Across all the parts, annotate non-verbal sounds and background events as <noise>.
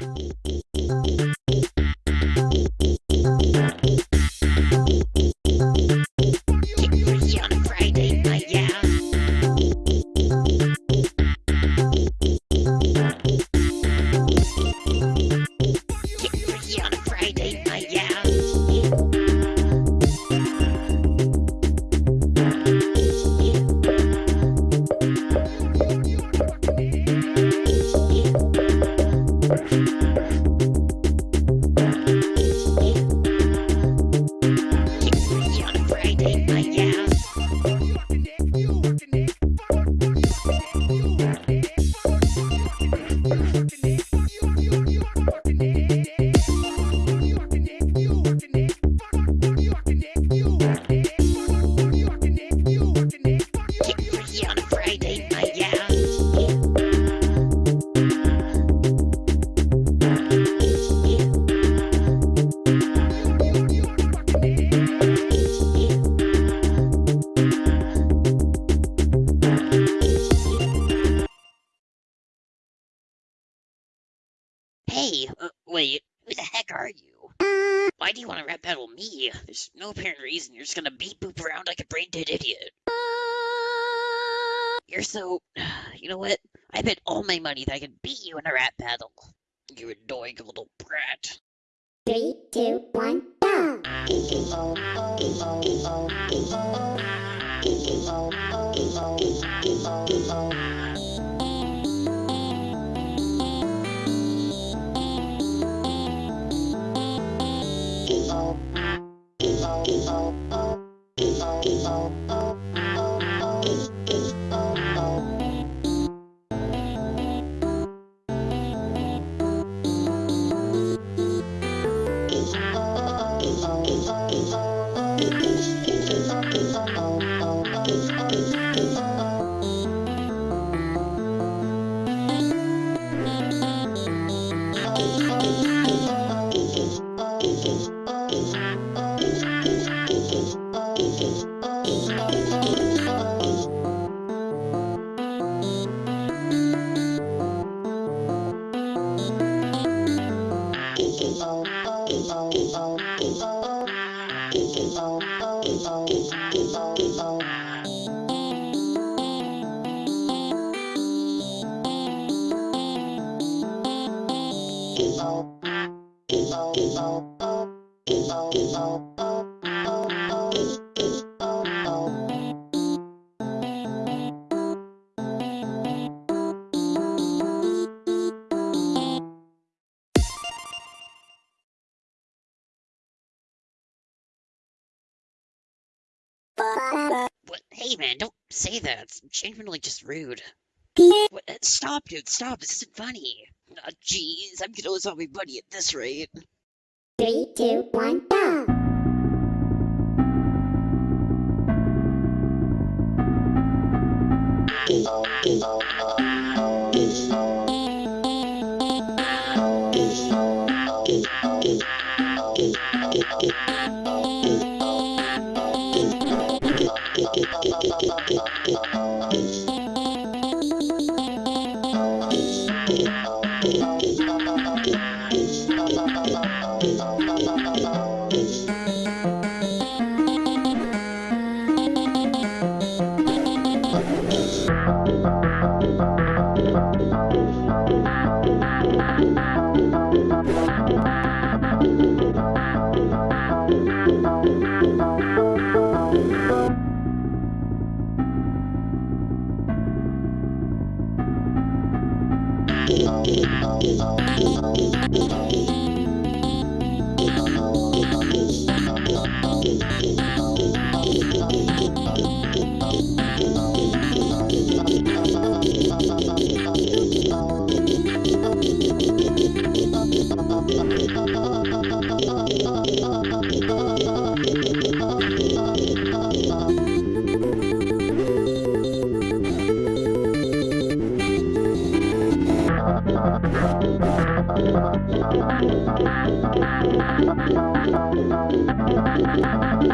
Eat wait, who the heck are you? Why do you want to rap battle me? There's no apparent reason. You're just gonna beat boop around like a brain dead idiot. You're so. You know what? I bet all my money that I can beat you in a rap battle. You annoying little brat. Three, two, one, go! What? Hey, man, don't say that. It's genuinely just rude. What? uh, Stop, dude. Stop. This isn't funny. Oh, jeez. I'm gonna lose all my money at this rate. Three, two, one, go! Musik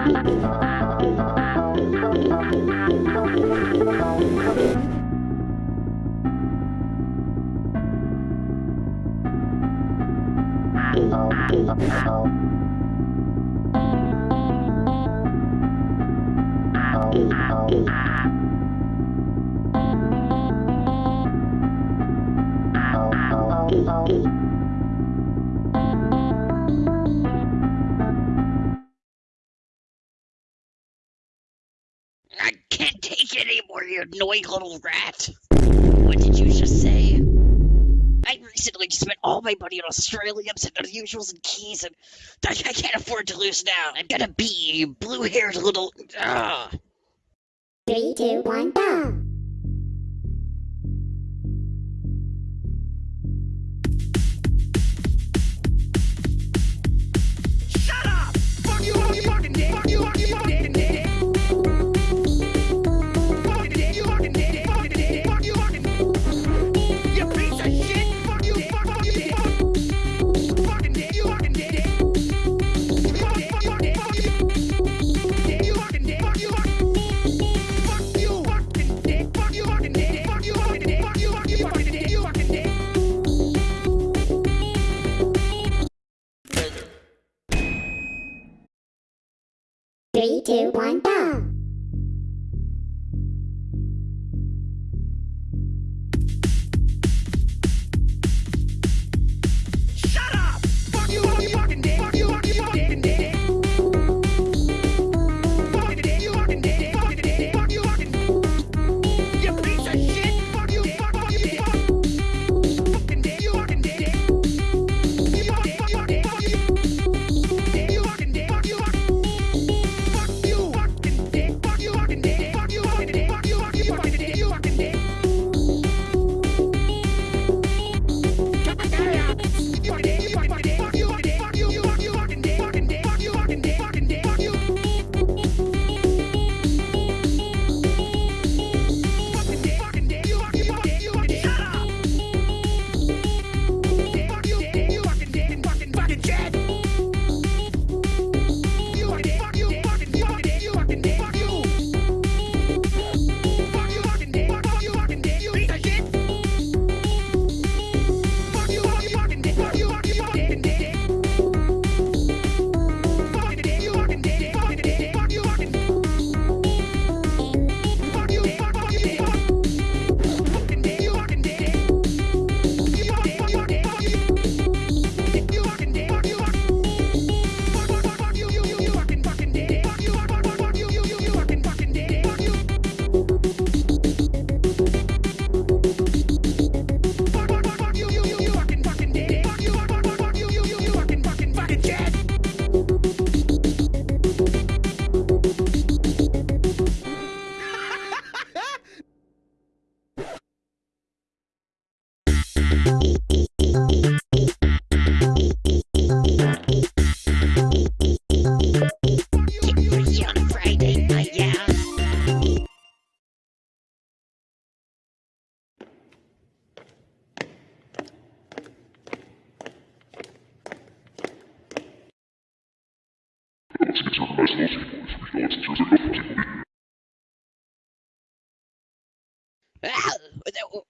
you annoying little rat. What did you just say? I recently spent all my money on Australiums and unusuals and keys, and I, I can't afford to lose now. I'm gonna be blue-haired little... Ugh. Three, two, one, go!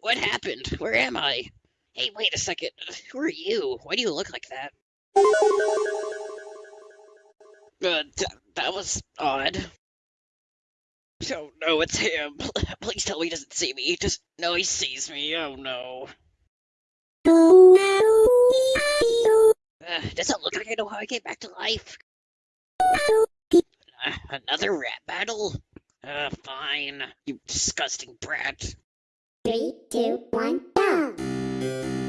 What happened? Where am I? Hey, wait a second. Who are you? Why do you look like that? Uh, th that was odd. Oh no, it's him. <laughs> Please tell me he doesn't see me. Just no, he sees me. Oh no. Uh, does it look like I know how I came back to life? Another rat battle? Uh, fine. You disgusting brat. Three, two, one, go!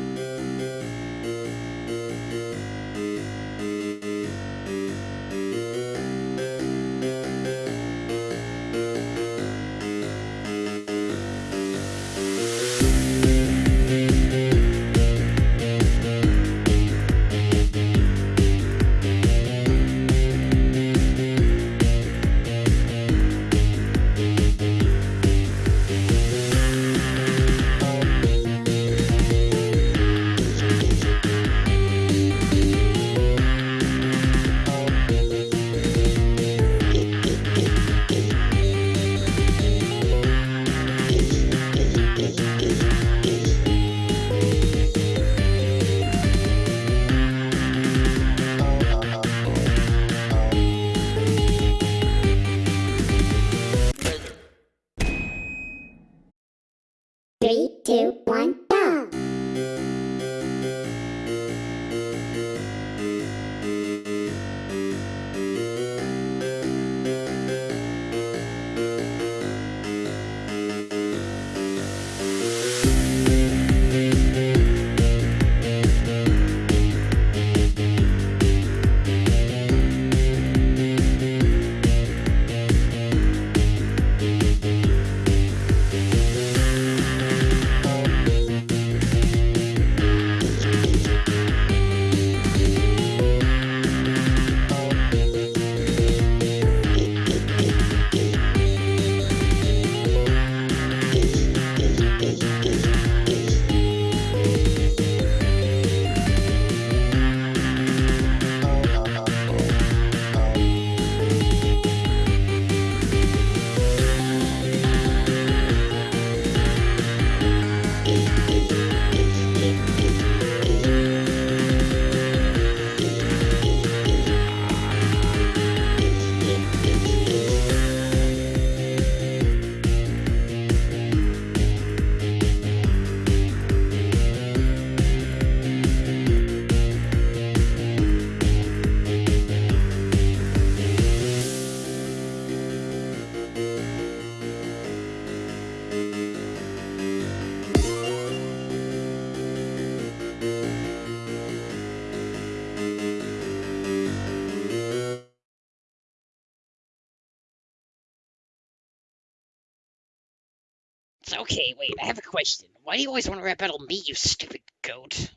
Okay, wait, I have a question. Why do you always want to rap battle me, you stupid goat?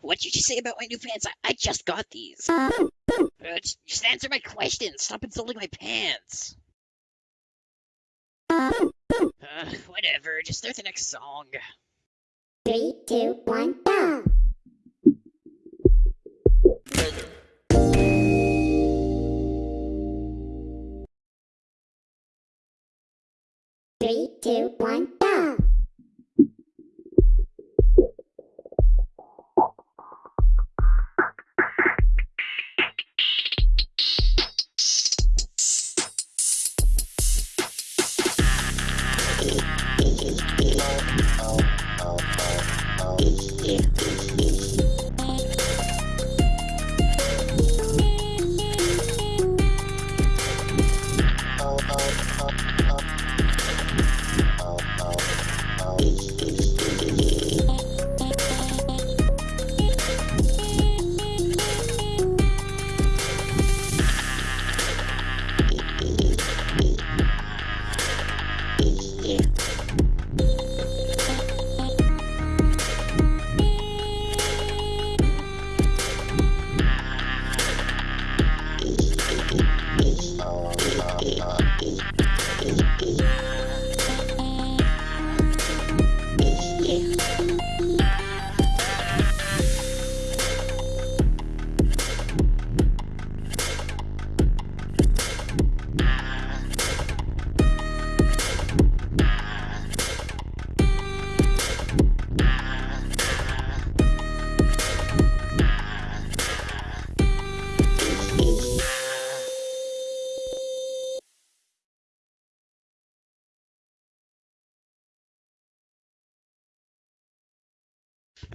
What'd you just say about my new pants? I, I just got these. Uh, just just answer my question. Stop insulting my pants. Uh, whatever. Just start the next song. Three, two, one, go! Three, two, one, go!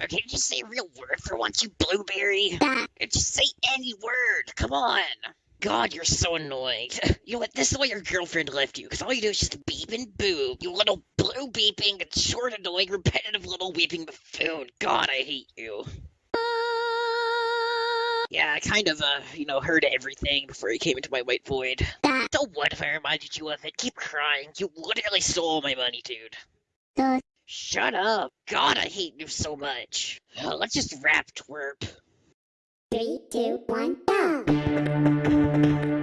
Or can you just say a real word for once, you blueberry? Just say any word. Come on. God, you're so annoying. <laughs> You know what? This is why your girlfriend left you, because all you do is just beep and boo. You little blue beeping, short, annoying, repetitive little weeping buffoon. God, I hate you. Yeah, I kind of, uh, you know, heard everything before you came into my white void. So what if I reminded you of it? Keep crying. You literally stole my money, dude. Shut up. God, I hate you so much. Uh, let's just rap twerp. Three, two, one, go!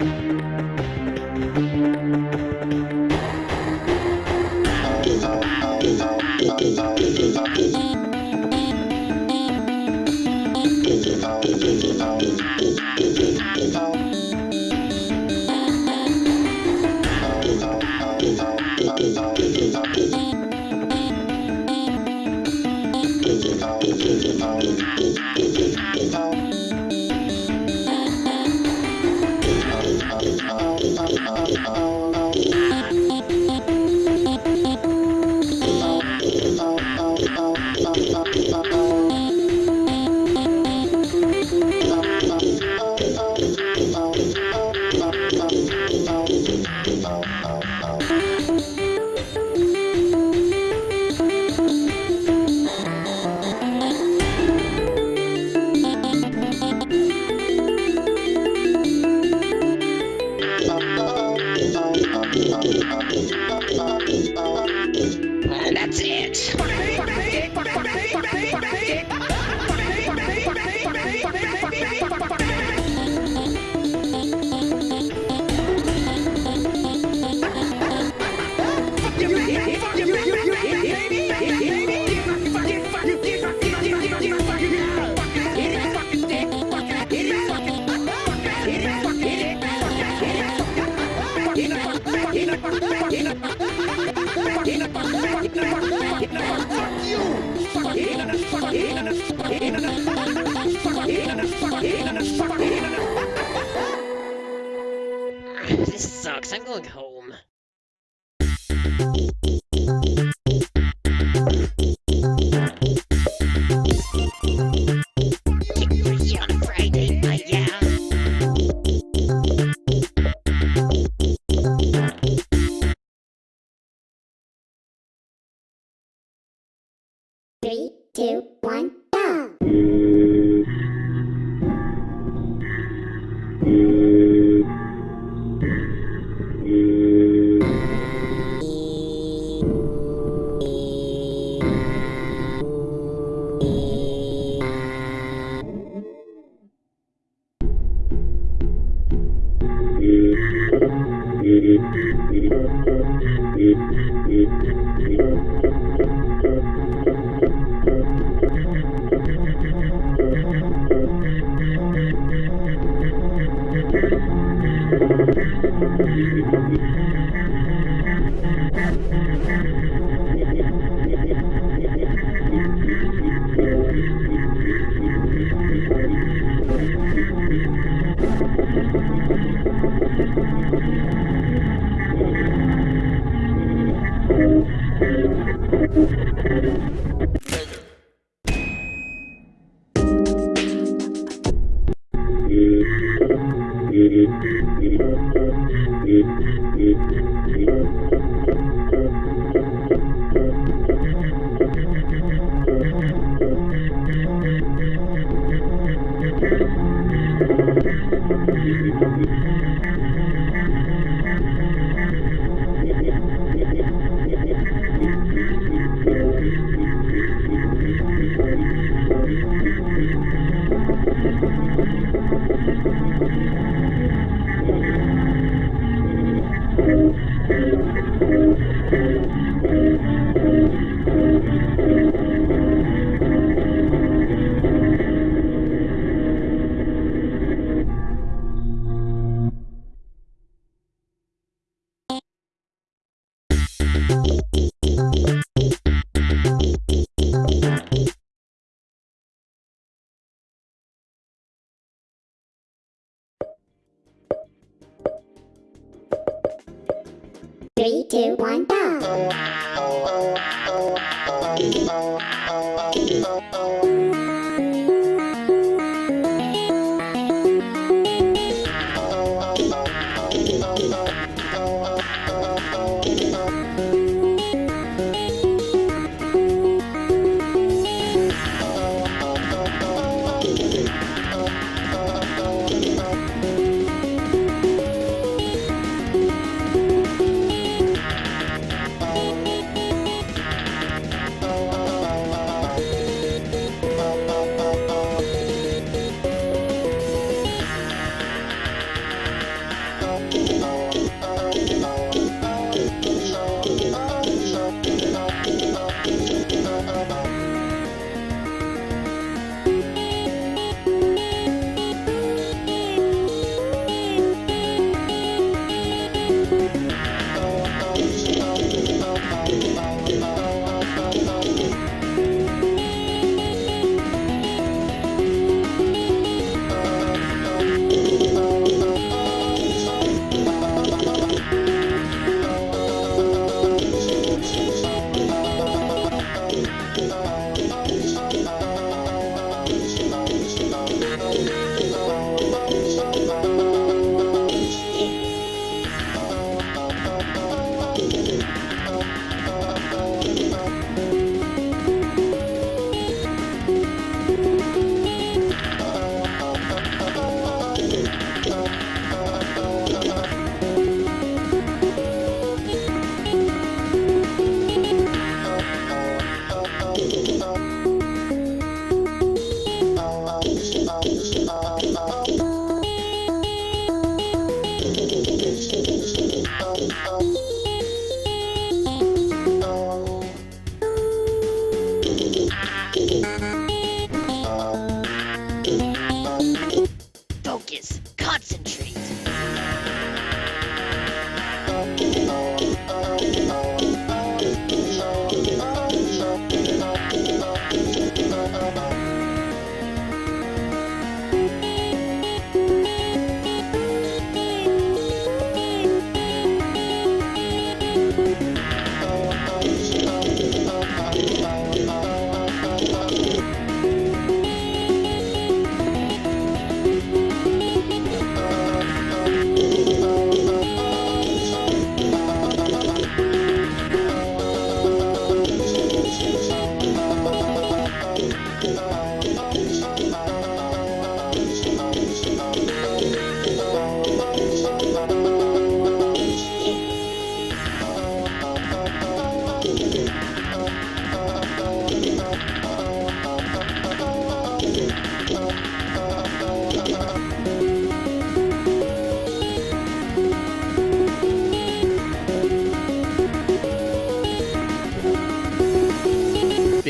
Get Thank you. Two, one,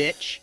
bitch.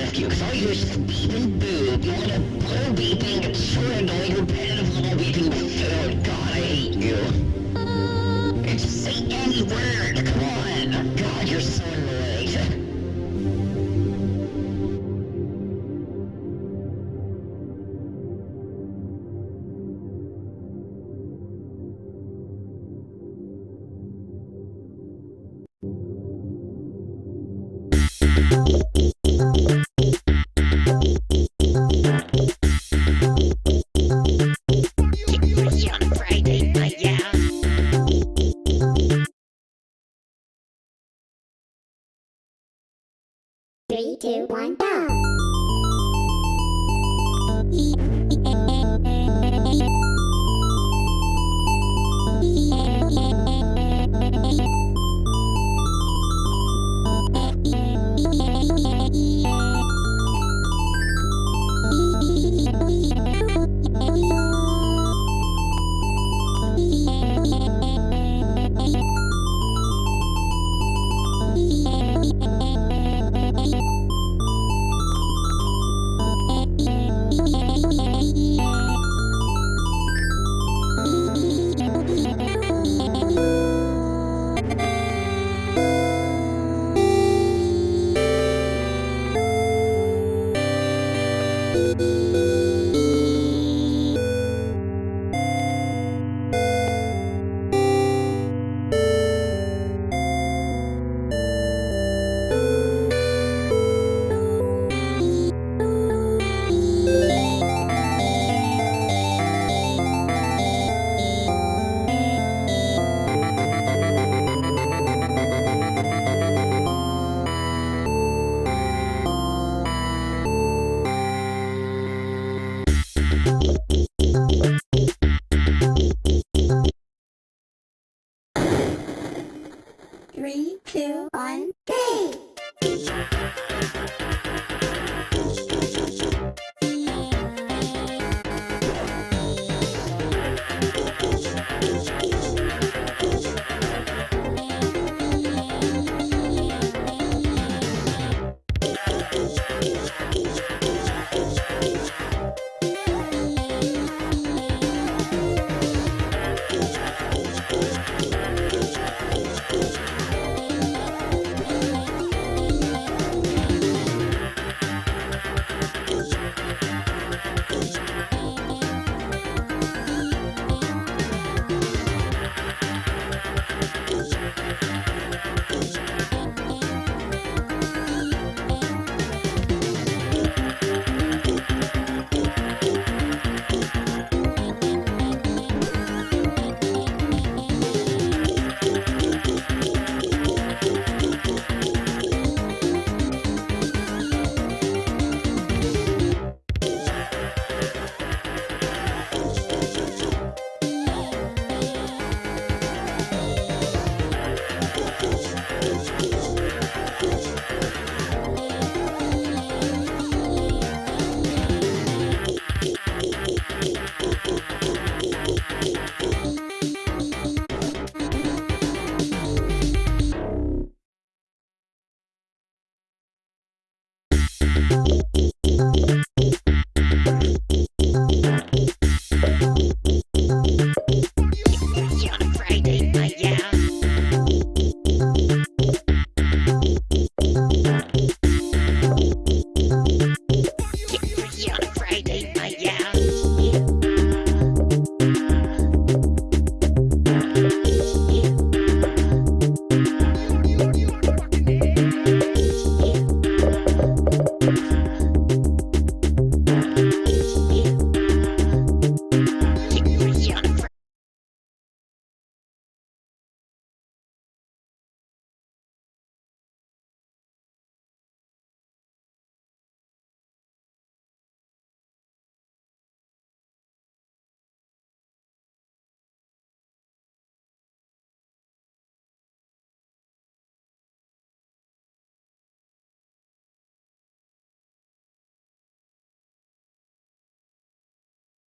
Left you, because all you're beeping boob. You want a blow beeping, absurd, annoying, repetitive little beeping food. God, I hate you. Just say any word, come on. God, you're so annoying. Three, two, one, go!